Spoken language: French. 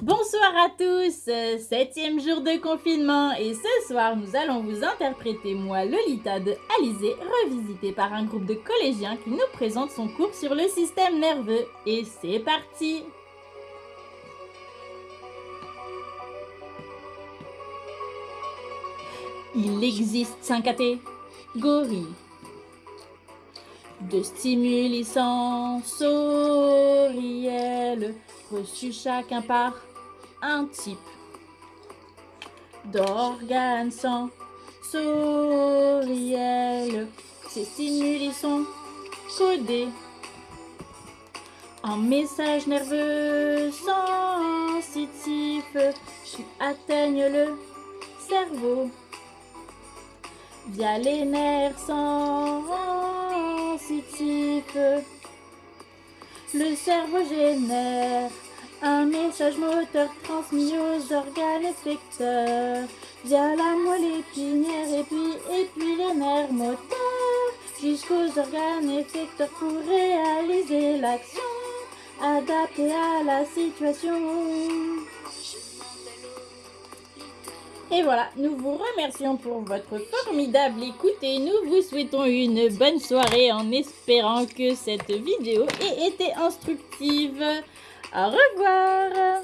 Bonsoir à tous, septième jour de confinement. Et ce soir nous allons vous interpréter moi Lolita de Alizé revisité par un groupe de collégiens qui nous présente son cours sur le système nerveux. Et c'est parti. Il existe cinq catégories de stimuli sensoriels reçus chacun par un type d'organes sensoriels. Ces stimuli sont codés en messages nerveux sensitifs qui atteignent le cerveau via les nerfs sensitifs. Le cerveau génère moteur transmis aux organes effecteurs via la moelle épinière et puis, et puis les nerfs moteurs jusqu'aux organes effecteurs pour réaliser l'action adaptée à la situation. Et voilà, nous vous remercions pour votre formidable écoute et nous vous souhaitons une bonne soirée en espérant que cette vidéo ait été instructive. Au revoir